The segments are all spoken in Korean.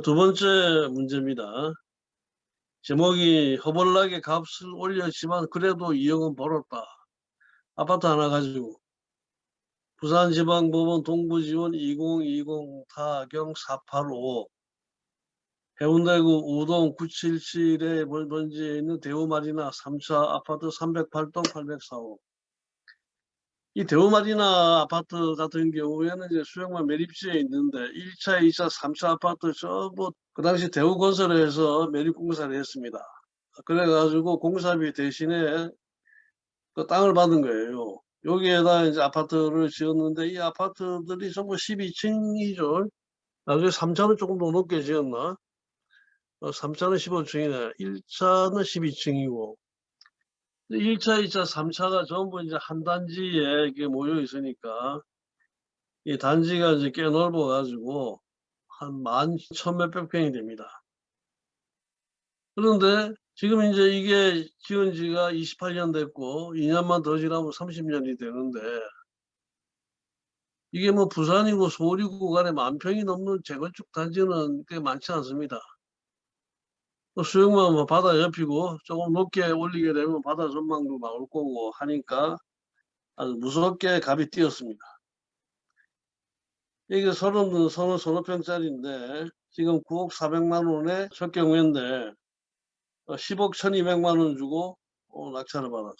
두 번째 문제입니다. 제목이 허벌나게 값을 올렸지만 그래도 2억은 벌었다. 아파트 하나 가지고 부산지방법원 동부지원 2020 타경 485 해운대구 우동 977에 번지에 있는 대우마리나 3차 아파트 308동 845. 이 대우마리나 아파트 같은 경우에는 이제 수영만 매립지에 있는데 1차, 2차, 3차 아파트 전부 그 당시 대우건설에서 매립공사를 했습니다. 그래가지고 공사비 대신에 그 땅을 받은 거예요. 여기에다 이제 아파트를 지었는데 이 아파트들이 전부 12층이죠. 나중에 3차는 조금 더 높게 지었나? 3차는 15층이네. 1차는 12층이고. 1차, 2차, 3차가 전부 이제 한 단지에 이렇게 모여 있으니까 이 단지가 이제 꽤 넓어 가지고 한 만 천 몇백 평이 됩니다. 그런데 지금 이제 이게 지은 지가 28년 됐고 2년만 더 지나면 30년이 되는데 이게 뭐 부산이고 서울이고 간에 만 평이 넘는 재건축 단지는 꽤 많지 않습니다. 수영만 뭐 바다 옆이고 조금 높게 올리게 되면 바다 전망도 나올 거고 하니까 아주 무섭게 값이 뛰었습니다. 이게 서른, 서른, 서너 평짜리인데 지금 9억 4백만 원에 첫 경우인데 10억 1200만 원 주고 어, 낙찰을 받았어.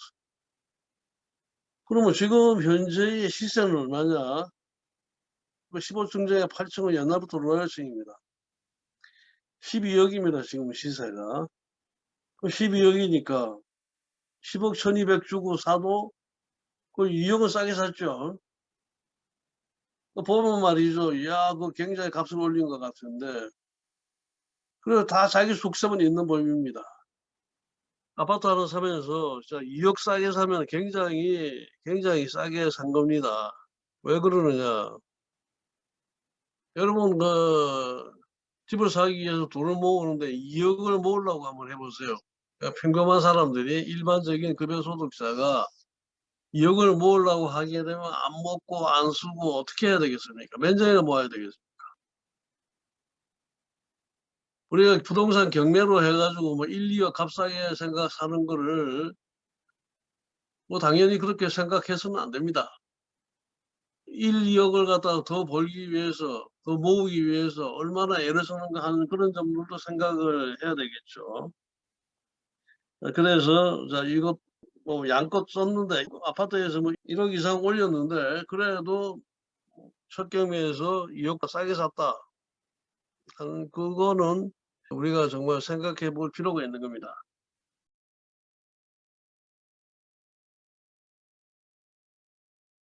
그러면 지금 현재의 시세는 얼마냐? 15층 중에 8층은 옛날부터 로얄층입니다. 12억입니다. 지금 시세가. 12억이니까 10억 1200 주고 사도 그 2억은 싸게 샀죠. 보면 말이죠. 야, 그 굉장히 값을 올린 것 같은데. 그리고 다 자기 속셈은 있는 법입니다. 아파트 하나 사면서 2억 싸게 사면 굉장히, 굉장히 싸게 산 겁니다. 왜 그러느냐. 여러분, 그, 집을 사기 위해서 돈을 모으는데 2억을 모으려고 한번 해보세요. 그러니까 평범한 사람들이 일반적인 급여소득자가 2억을 모으려고 하게 되면 안 먹고 안 쓰고 어떻게 해야 되겠습니까? 면적이나 모아야 되겠습니까? 우리가 부동산 경매로 해가지고 뭐 1, 2억 값싸게 생각 사는 거를 뭐 당연히 그렇게 생각해서는 안 됩니다. 1, 2억을 갖다가 더 벌기 위해서 더 모으기 위해서 얼마나 애를 쓰는가 하는 그런 점들도 생각을 해야 되겠죠. 그래서 자 이거 뭐 양껏 썼는데 아파트에서 뭐 1억 이상 올렸는데 그래도 첫 경매에서 2억가 싸게 샀다. 그거는 우리가 정말 생각해 볼 필요가 있는 겁니다.